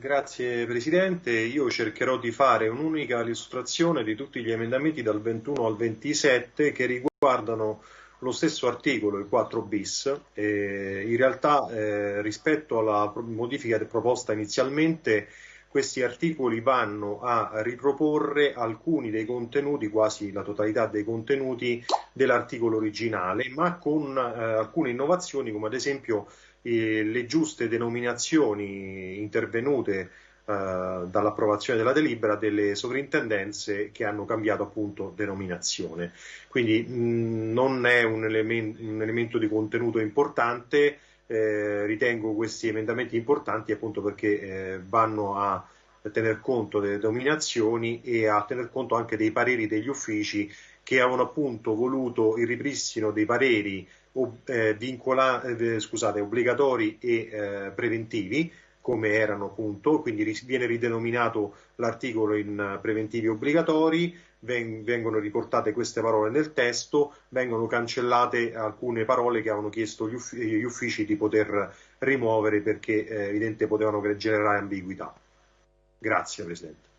Grazie Presidente, io cercherò di fare un'unica illustrazione di tutti gli emendamenti dal 21 al 27 che riguardano lo stesso articolo, il 4 bis. Eh, in realtà eh, rispetto alla modifica proposta inizialmente questi articoli vanno a riproporre alcuni dei contenuti, quasi la totalità dei contenuti dell'articolo originale, ma con eh, alcune innovazioni come ad esempio le giuste denominazioni intervenute eh, dall'approvazione della delibera delle sovrintendenze che hanno cambiato appunto denominazione. Quindi mh, non è un, elemen un, elemento di contenuto importante, eh, ritengo questi emendamenti importanti appunto perché eh, vanno a tener conto delle denominazioni e a tener conto anche dei pareri degli uffici che avevano appunto voluto il ripristino dei pareri eh, vincola, eh, scusate, obbligatori e eh, preventivi come erano appunto, quindi viene ridenominato l'articolo in preventivi obbligatori, vengono riportate queste parole nel testo, vengono cancellate alcune parole che avevano chiesto gli, uffici, gli uffici di poter rimuovere perché eh, evidente potevano generare ambiguità. Grazie Presidente.